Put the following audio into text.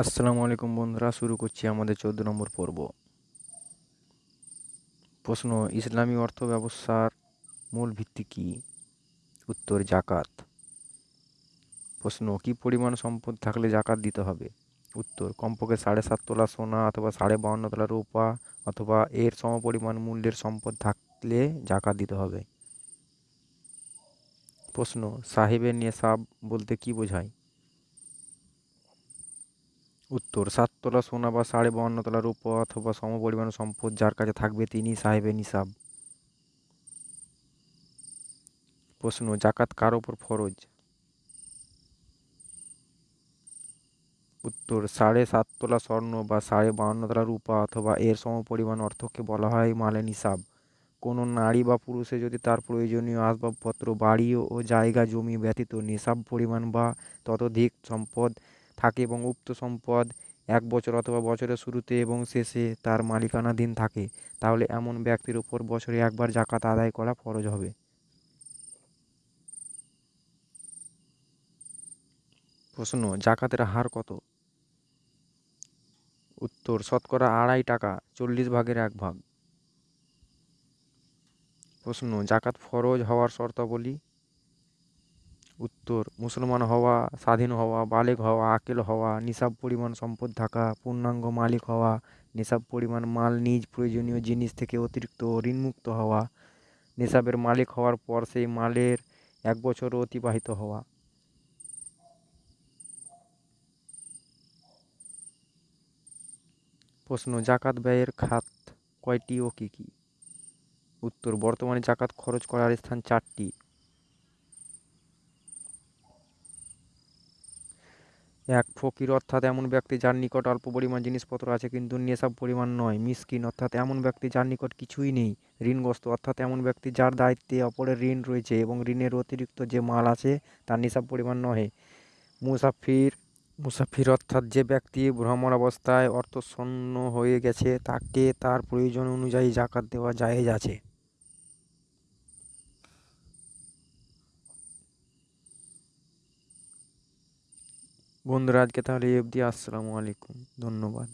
আসসালামু আলাইকুম বন্ধুরা, শুরু করছি আমাদের চোদ্দ নম্বর পর্ব। প্রশ্ন, ইসলামী অর্থ ব্যবস্থার মূল ভিত্তি কী? উত্তর, জাকাত। প্রশ্ন, কী পরিমাণ সম্পদ থাকলে জাকাত দিতে হবে? উত্তর, কমপক্ষে সাড়ে সাত তোলা সোনা অথবা সাড়ে বাউন্ন তোলা রূপা অথবা এর সমপরিমাণ মূল্যের সম্পদ থাকলে জাকাত দিতে হবে। প্রশ্ন, সাহেবের নেশাব বলতে কী বোঝায়? উত্তর। সাততলা সোনা বা সাড়ে বাউন্ন তোলা রূপো অথবা সমপরিমাণ সম্পদ যার কাছে থাকবে তিনি সাহেবে নিসাব। প্রশ্ন, জাকাত কার ওপর ফরজ? উত্তর, সাড়ে সাত তোলা স্বর্ণ বা সাড়ে বাউন্ন তোলা রূপা অথবা এর সমপরিমাণ অর্থকে বলা হয় মালে নিসাব। কোনো নারী বা পুরুষে যদি তার প্রয়োজনীয় আসবাবপত্র, বাড়ি ও জায়গা, জমি ব্যতীত নিসাব পরিমাণ বা ততোধিক সম্পদ থাকে এবং উক্ত সম্পদ এক বছর অথবা বছরের শুরুতে এবং শেষে তার মালিকানাধীন থাকে, তাহলে এমন ব্যক্তির উপর বছরে একবার জাকাত আদায় করা ফরজ হবে। প্রশ্ন, জাকাতের হার কত? উত্তর, শতকরা আড়াই টাকা, চল্লিশ ভাগের এক ভাগ। প্রশ্ন, জাকাত ফরজ হওয়ার শর্তাবলী? উত্তর, মুসলমান হওয়া, স্বাধীন হওয়া, বালেগ হওয়া, আকেল হওয়া, নিসাব পরিমাণ সম্পদ থাকা, পূর্ণাঙ্গ মালিক হওয়া, নিসাব পরিমাণ মাল নিজ প্রয়োজনীয় জিনিস থেকে অতিরিক্ত ঋণমুক্ত হওয়া, নিসাবের মালিক হওয়ার পর সেই মালের এক বছর অতিবাহিত হওয়া। প্রশ্ন, জাকাত ব্যয়ের খাত কয়টি ও কী কী? উত্তর, বর্তমানে জাকাত খরচ করার স্থান চারটি। এক ফকির, অর্থাৎ এমন ব্যক্তি যার নিকট অল্প পরিমাণ জিনিসপত্র আছে কিন্তু নেশাব পরিমাণ নয়, মিসকিন, অর্থাৎ এমন ব্যক্তি যার নিকট কিছুই নেই, ঋণগ্রস্ত, অর্থাৎ এমন ব্যক্তি যার দায়িত্বে অপরের ঋণ রয়েছে এবং ঋণের অতিরিক্ত যে মাল আছে তার নিসাব পরিমাণ নহে। মুসাফির মুসাফির অর্থাৎ যে ব্যক্তি ভ্রমণ অবস্থায় অর্থশূন্য হয়ে গেছে, তাকে তার প্রয়োজন অনুযায়ী জাকাত দেওয়া জায়েজ আছে। বন্ধুরা আজকে তাহলে এই অবধি। আসসালামু আলাইকুম। ধন্যবাদ।